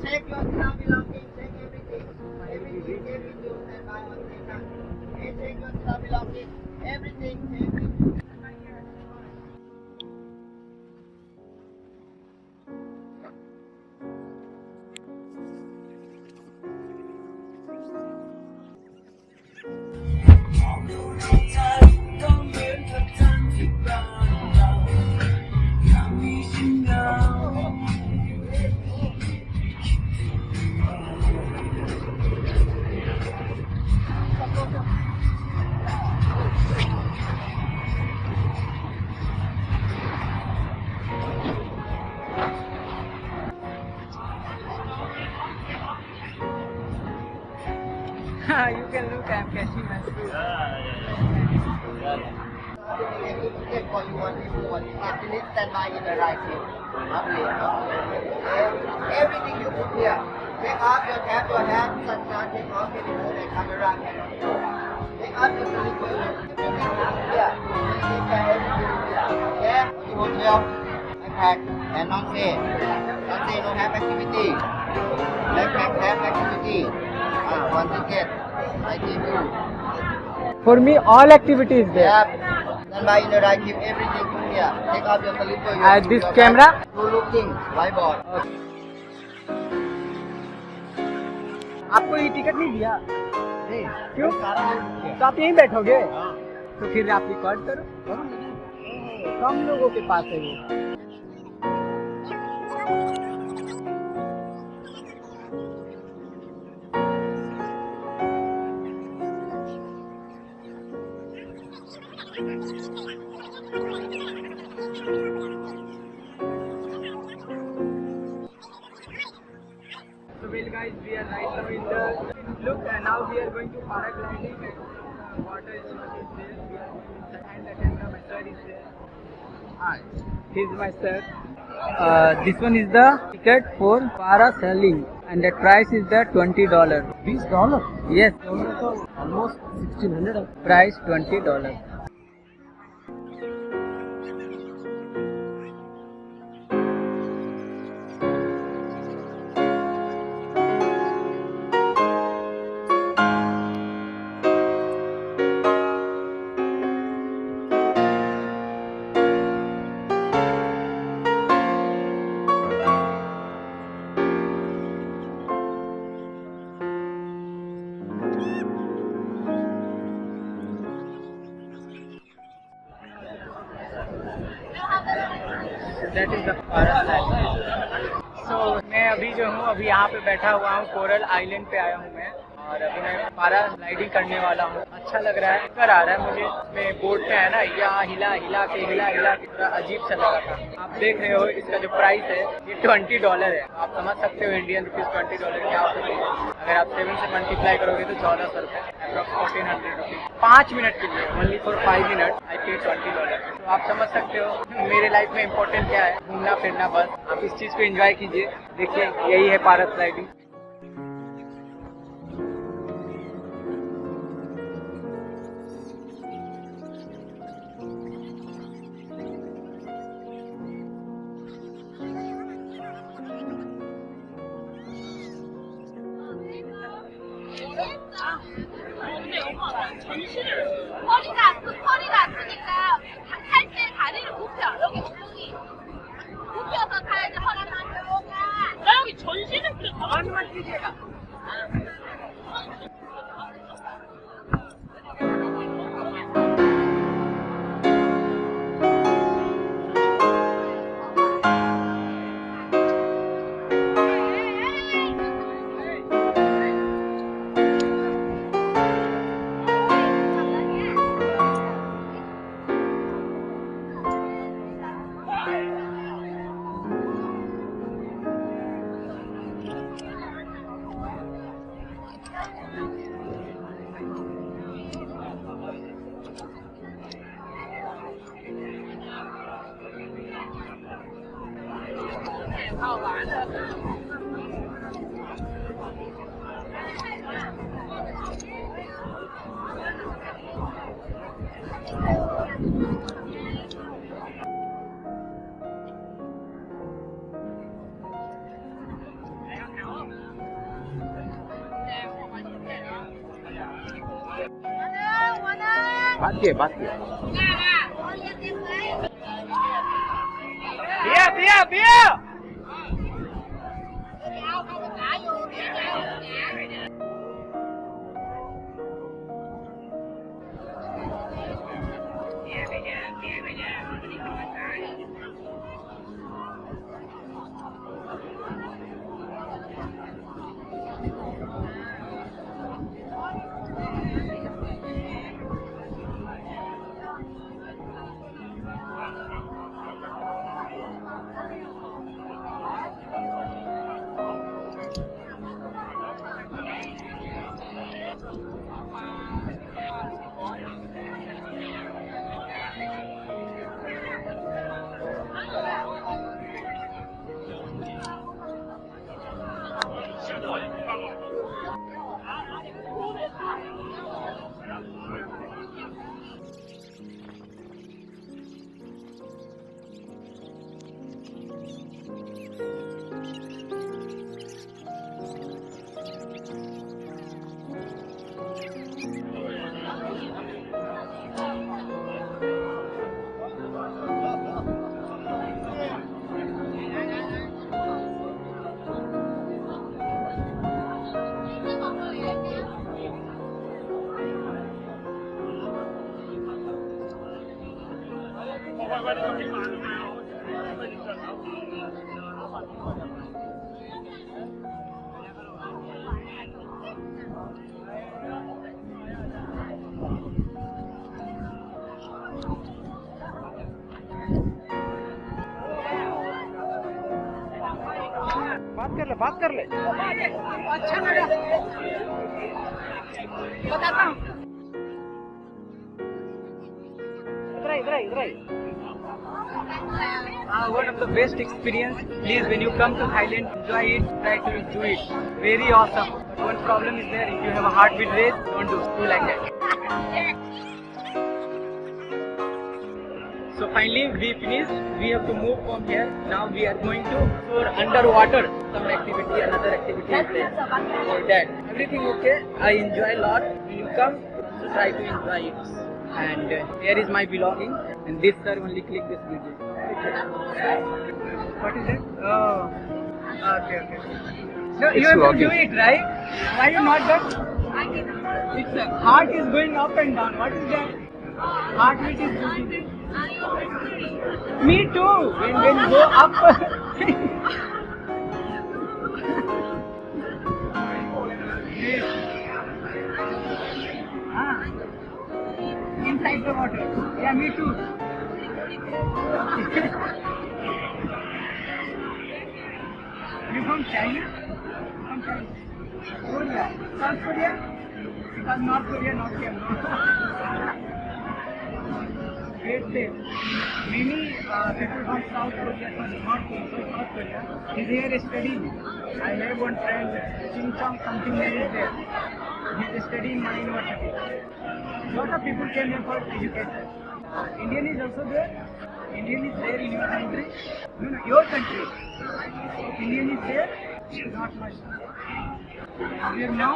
Check your travel login, check everything. Everything, everything, and buy one thing. Take off your cap, your hat, sunshine, take off your phone and camera. Take off your sleeper. Yeah. Take care. Yeah. You hotel. Backpack and non say. Non say no have activity. Have activity. Ah. I give you. for me all activities there Yeah. Then by in the right, give everything to here. Take off your slipper. Your, this your camera? Two looking, whiteboard. आपको ये ticket नहीं दिया। नहीं, किया। तो आप यहीं बैठोगे? हाँ। तो फिर आप रिकॉर्ड करो। कम लोगों के पास है वो। Here's my sir. Uh, this one is the ticket for parasailing and the price is the twenty dollar. These dollar? Yes. Almost sixteen hundred. Price twenty dollar. That is the parasailing. So, मैं अभी जो हूँ, अभी यहाँ पे बैठा हुआ हूँ, कोरल आइलैंड पे आया हूँ मैं। और अभी मैं पैराग्लाइडिंग करने वाला हूँ। अच्छा लग रहा है कर आ रहा है मुझे। मैं बोर्ड पे है ना यहाँ हिला हिला के, हिला हिला के, थोड़ा अजीब सा लगा था। आप देख रहे हो, इसका जो प्राइस है, ये ट्वेंटी डॉलर है। आप समझ सकते हो इंडियन रुपीज़ ट्वेंटी डॉलर क्या होता है। अगर आप सेवन से मल्टीप्लाई करोगे तो चौदह सौ रुपये अप्रॉक्स फोर्टीन हंड्रेड रुपीज़ पाँच मिनट के लिए only for five minute I pay twenty dollar आप समझ सकते हो मेरे लाइफ में इम्पोर्टेंट क्या है? घूमना फिरना बस। आप इस चीज़ को एंजॉय कीजिए। देखिए, यही है पारस 허 bắt kìa bắt kìa. Dạ, dạ. Bia bia bia! बात कर ले बात कर ले। अच्छा लगा। बताता हूँ। इधर इधर इधर। Uh, one of the best experience. Please, when you come to Thailand, enjoy it. Try to do it. Very awesome. One problem is there. If you have a heartbeat rate, don't do. Do like that. So finally, we finished. We have to move from here. Now we are going to for underwater. Some activity, another activity is there. That, everything okay. I enjoy a lot. When you come, so try to enjoy it. And uh, here is my belonging. And this sir only click this video. What is it? Oh, okay, okay. So you have to do it, right? Why you not done? It's uh, heart is going up and down. What is that? Heartbeat is going. Me too. When when go up. ah. Inside the water. Yeah, me too. You from China? From China. Korea. South Korea? Because North Korea not here. Great place. Many uh, people from South Korea, from North Korea, from South Korea, is here studying. I have one friend, Ching Chong, something name is there. He is studying my university. Lot of people came here for education. Uh, Indian is also there. Indian is there in your country. No, no, your country. Indian is there. Not much. Here now,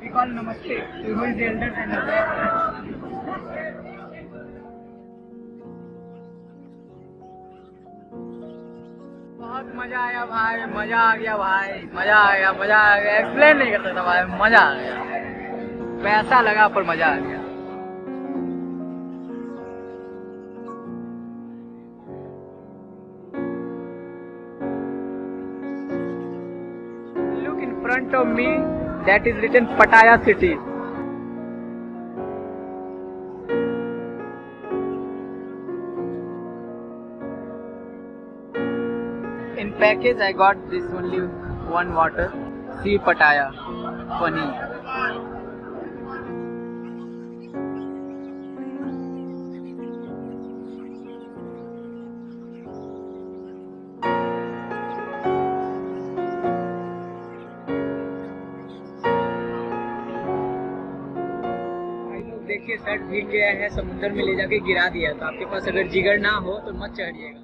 we call Namaste. So who is the elder us? बहुत मज़ा आया भाई मज़ा आ गया भाई मज़ा आ गया मज़ा आ गया एक्सप्लेन नहीं कर सकता भाई मज़ा आ गया पैसा लगा पर मज़ा आ गया of me, that is written Pattaya city. In package, I got this only one water, sea Pattaya, funny. के शर्ट भीग गया है समुद्र में ले जाके गिरा दिया तो आपके पास अगर जिगर ना हो तो मत चढ़िएगा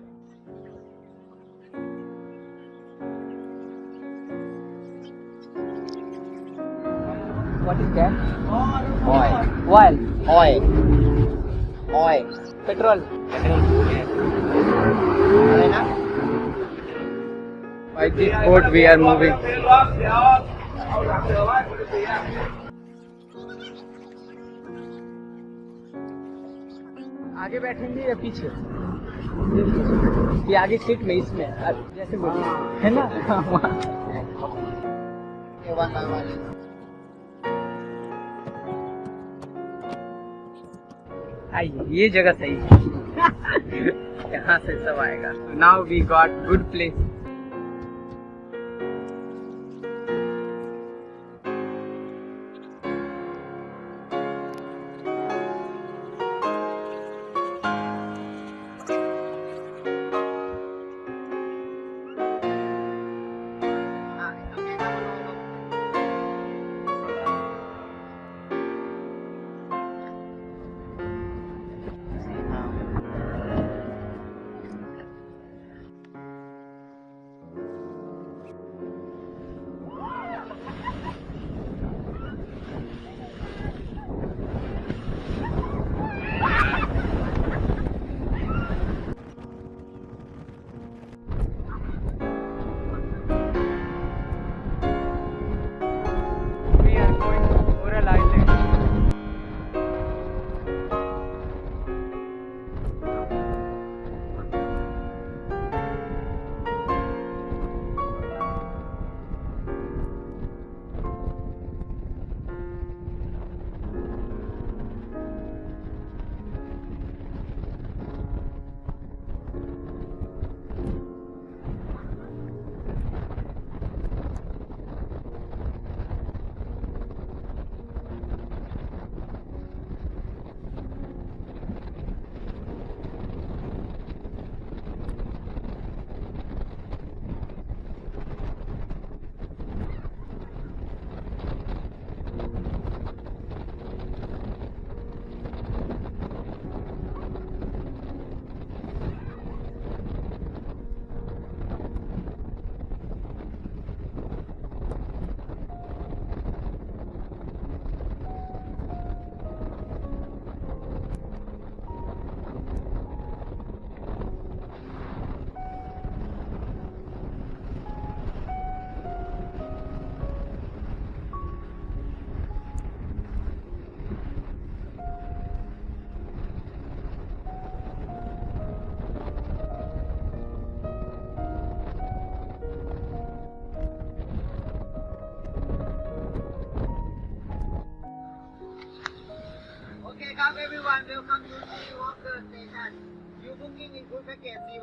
What is that? Oil. Oil. Oil. Oil. Petrol. Petrol. Yeah. By this boat we are moving. आगे बैठेंगे या पीछे? कि आगे सीट में इसमें जैसे बोलिए है। ना? हाँ, by one. आइए ये जगह सही है। यहाँ से सब आएगा। Now we got good place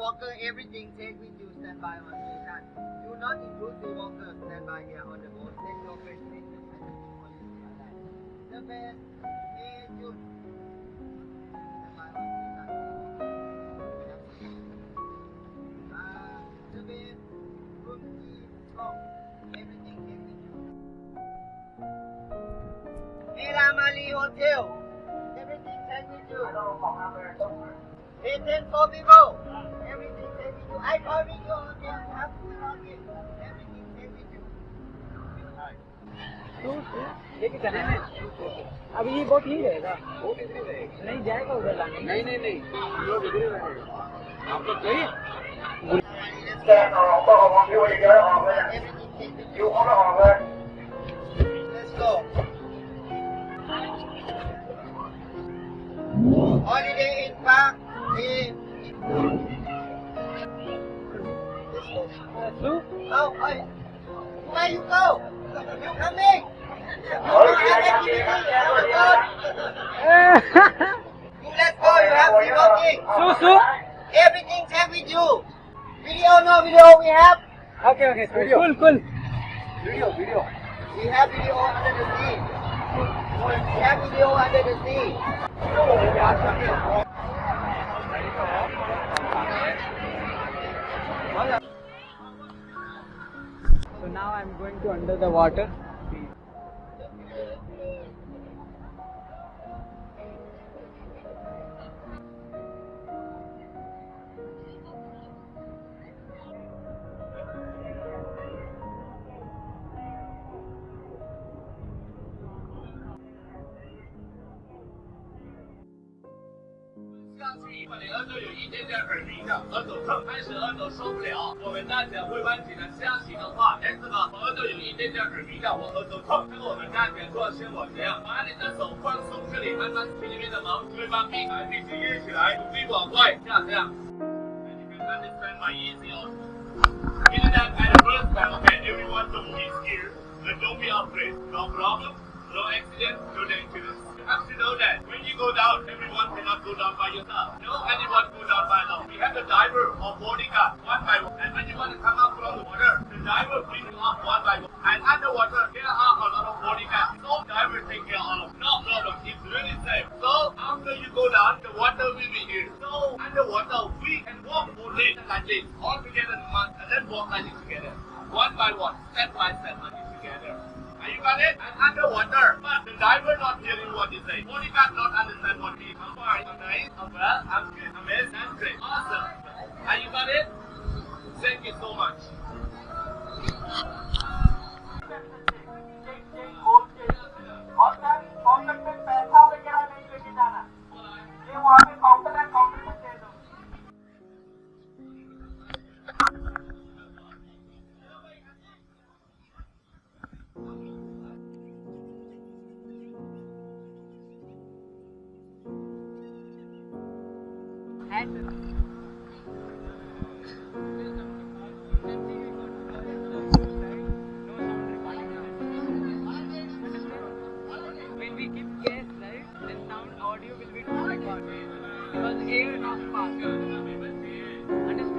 Walker, everything take with you standby on station. Do not include Sea Walker standby here on the boat. Take your The is June. Standby on station. Uh, the best room key lock. Everything take with you. Miramali Hotel. Everything take with you. It's for people. Everything take with you. I call with you hotel. You have to log in. Everything take with you. लेके जाना है अब ये boat यही रहेगा नहीं जाएगा उधर लाने नहीं नहीं नहीं आपको चाहिए Everything take with you. Let's go. Holiday in Park. Yeah. Where you go? You go, you have to working. With you. Video, no video we have? Okay, okay, cool, cool. Video, video. We have video under the sea. We have video under the sea. So now I'm going to under the water. 气。二零二都有一点点耳鸣的，耳朵痛，开始耳朵受不了。我们大家会弯起来下行的话，哎，这个我耳朵有一点点耳鸣的，我耳朵痛。这个我们大家做像我这样，把你的手放松这里，慢慢去里面的毛，嘴巴闭开，鼻子越起来，努力往外，这样这样。And you can understand my easy also. In that at first time, okay, everyone don't be scared, but don't be afraid. No problem, no accident, no dangerous. Have to know that when you go down, everyone cannot go down by yourself. No anyone go down by alone. We have the diver or boarding bodyguard one by one. And when you want to come up from the water, the diver brings you up one by one. And underwater, there are a lot of bodyguards. So diver take care of. Them. No problem. It's really safe. So after you go down, the water will be here. So underwater, we can walk only like this, all together in one, and then walk like this together. One by one, step by step like this together. Are you got it? And underwater, Aí valeu! Because A is not. And